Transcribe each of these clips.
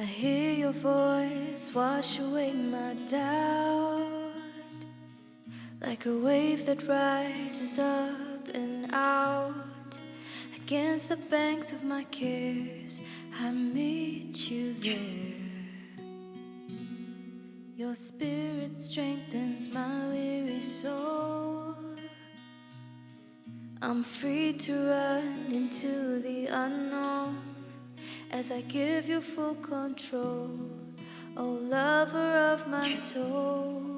I hear your voice wash away my doubt Like a wave that rises up and out. Against the banks of my cares I meet you there. Your spirit strengthens my weary soul. I'm free to run into the unknown as I give you full control, oh lover of my soul.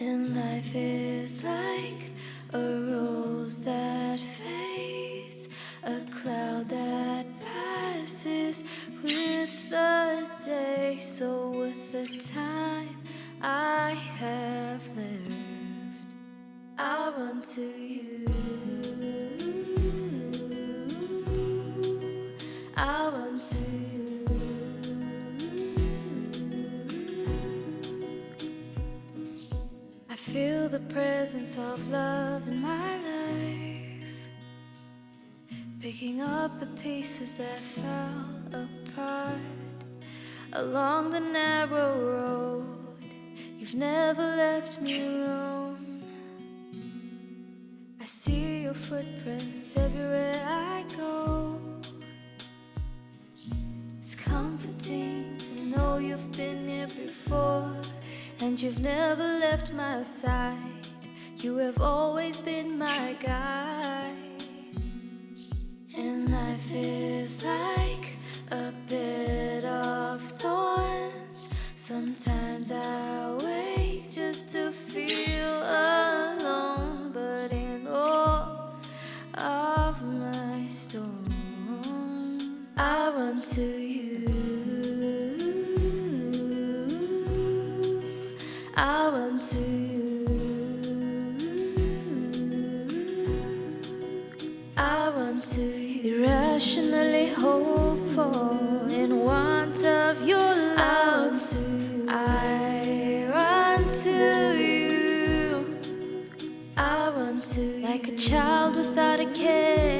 And life is like a rose that fades, a cloud that passes with the day. So, with the time I have left, I'll run to you. Feel the presence of love in my life, picking up the pieces that fell apart along the narrow road. You've never left me alone. I see your footprints everywhere I go. It's comforting to know you've been here before and you've never left my side. You have always been my guide. And life is like a bed of thorns. Sometimes I wake just to feel to irrationally hopeful in want of your love. I want to, I want to you. I want to, like a child without a care.